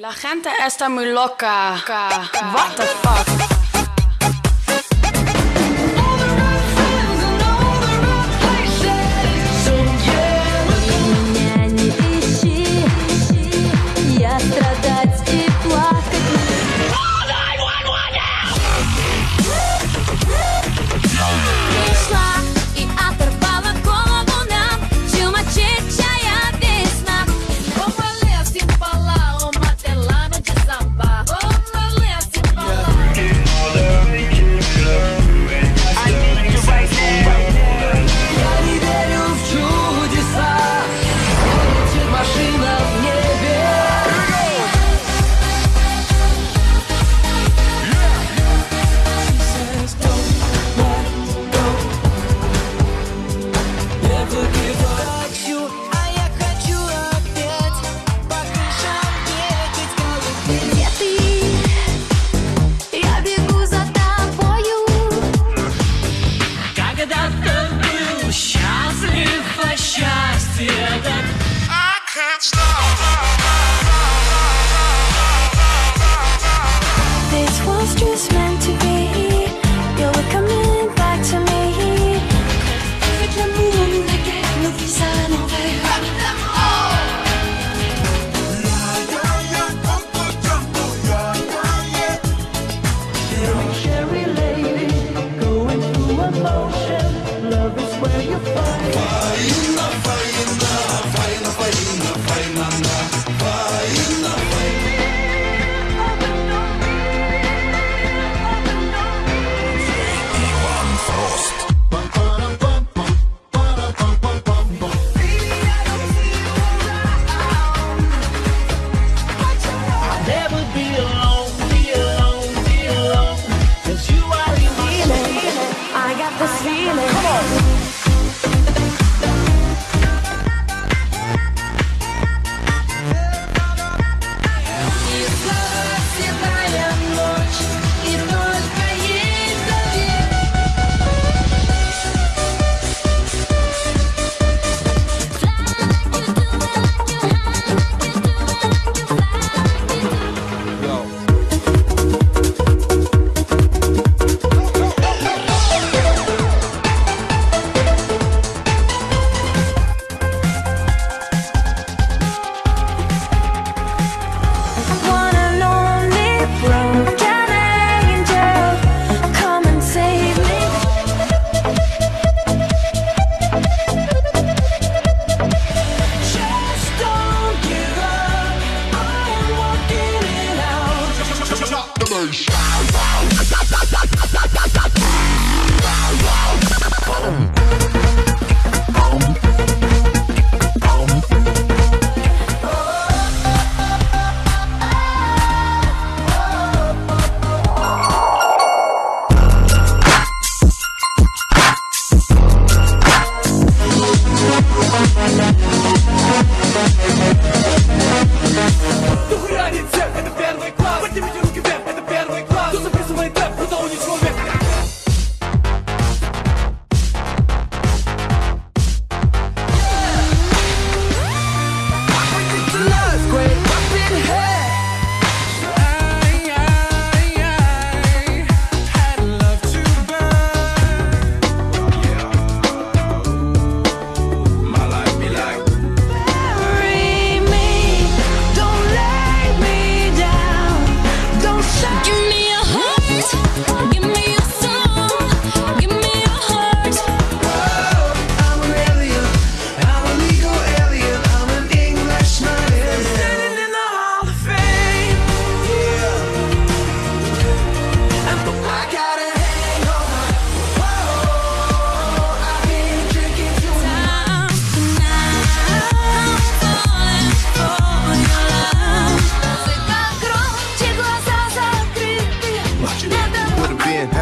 La gente está muy loca. What the fuck? this was just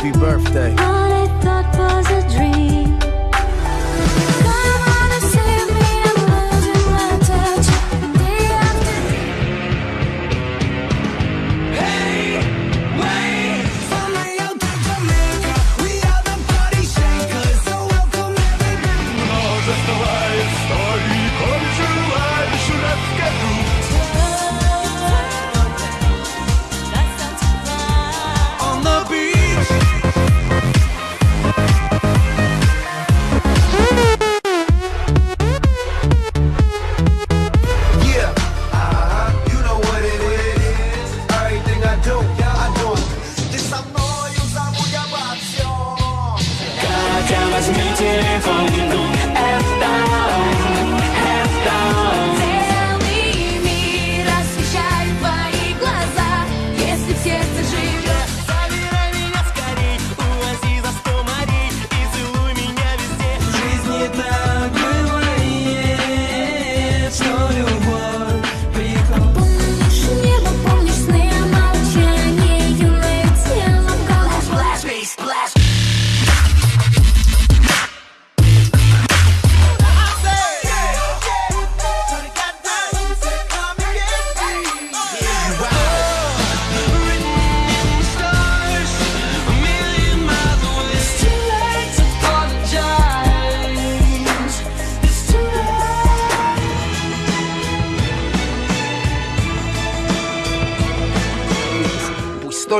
Happy birthday.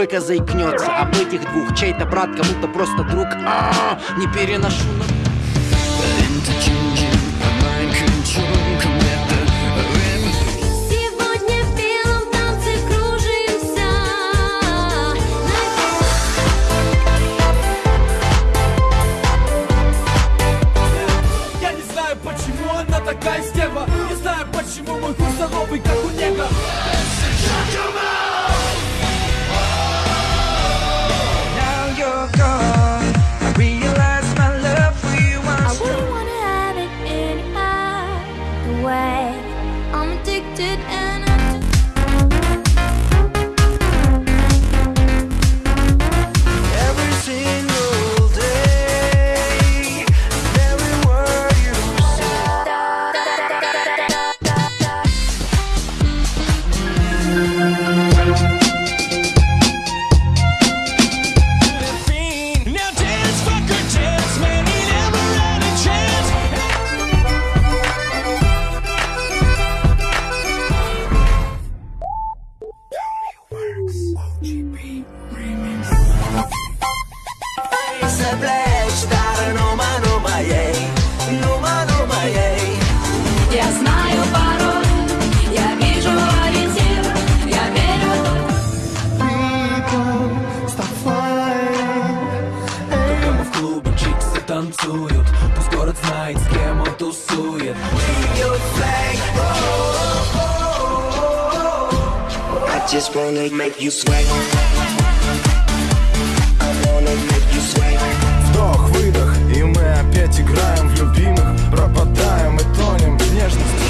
только заикнется об этих двух. Чей-то брат, кому-то просто друг. А -а -а, не переношу на... just wanna make you sweat. Вдох, выдох, и мы опять играем в любимых, пропадаем и тонем в нежности.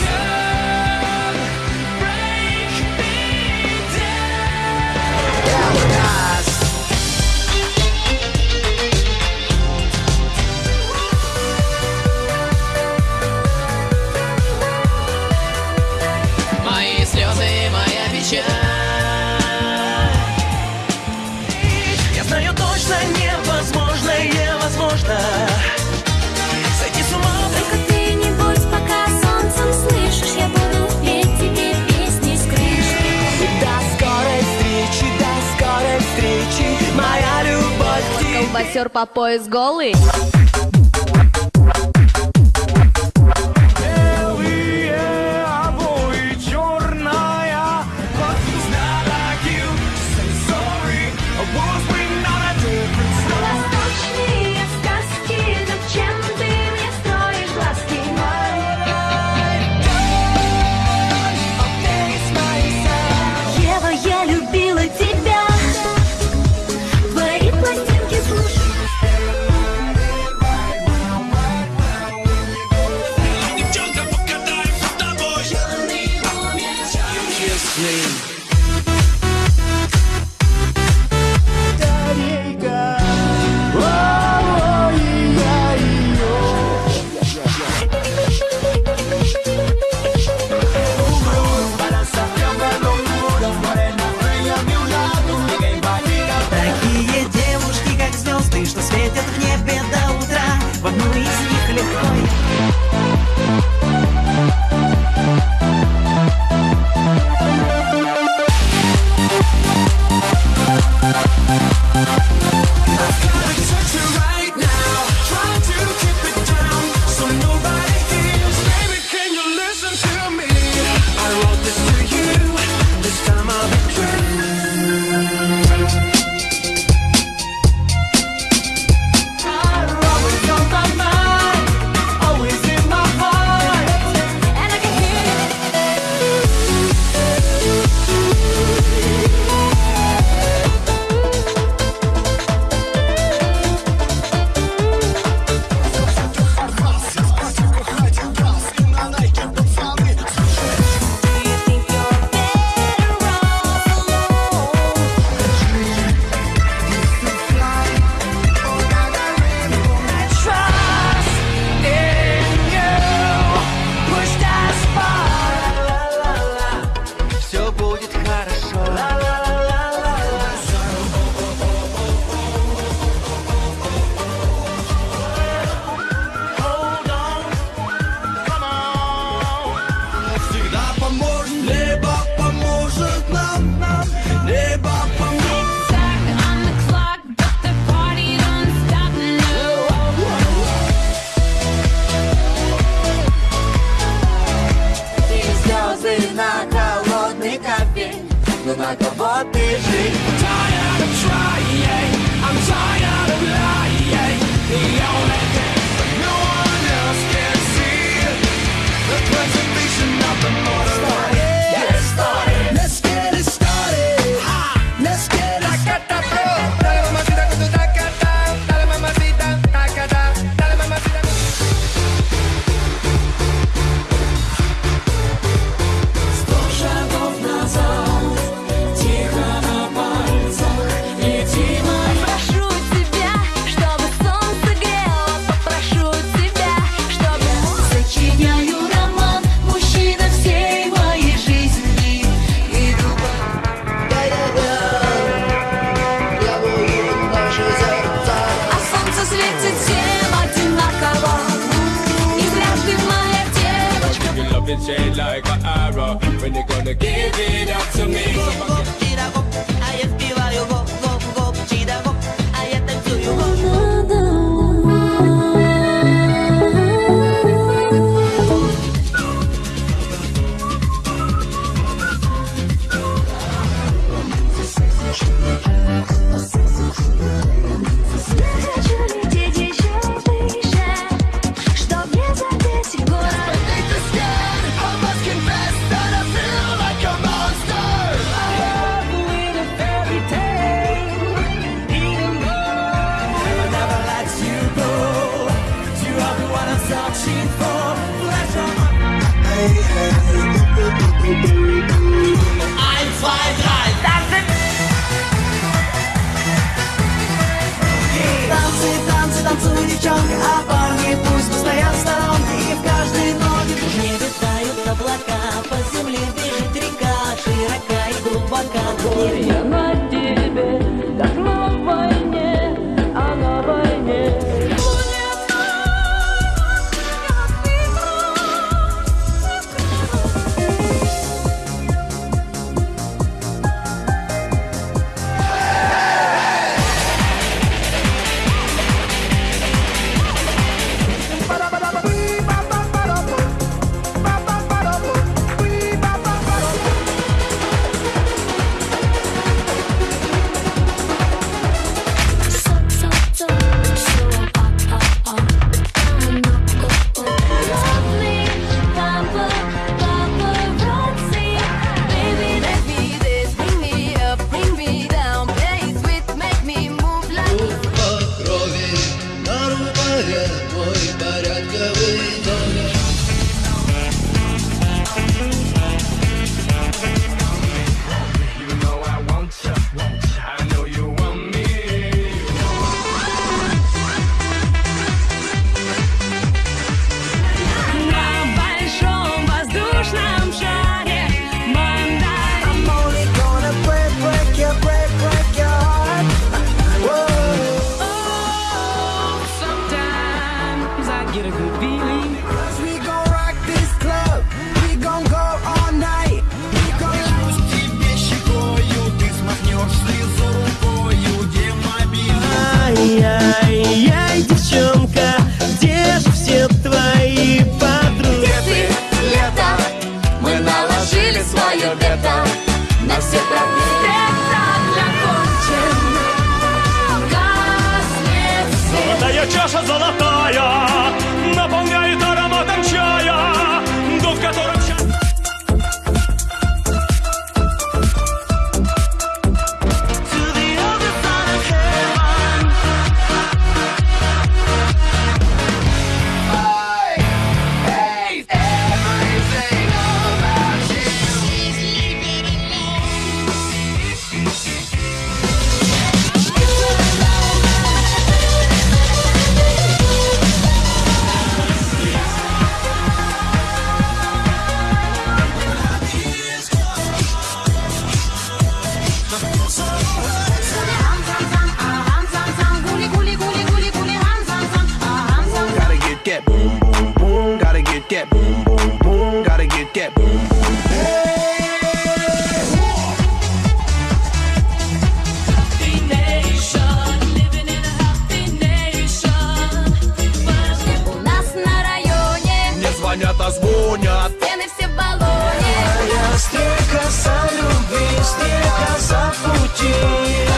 Боксер по пояс голый. like an arrow. When you gonna give it up to me? танцуй, девчонка, а парни пусть постоят в И в каждой ноге В небе тают по земле бежит река Широка и глубока, горе я на тебе Messiah. стрекоза любви, стрекоза пути.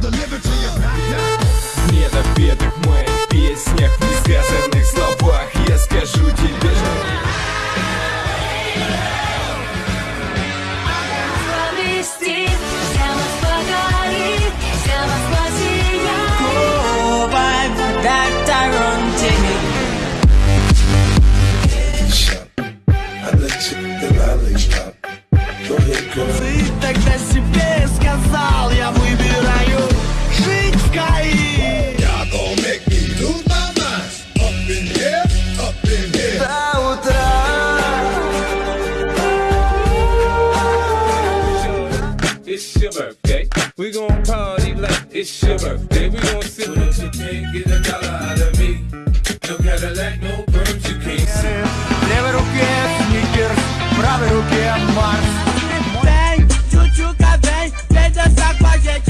deliver to you. Нет обедов мы it's your birthday. We gon' party like it's your birthday. We gon' see. So up, you can't get a dollar out of me. No Cadillac, no birds, you can't see. Левой руке сникерс, правой руке Марс. Vem, tchutchuca, vem, vem dançar com a gente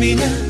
每年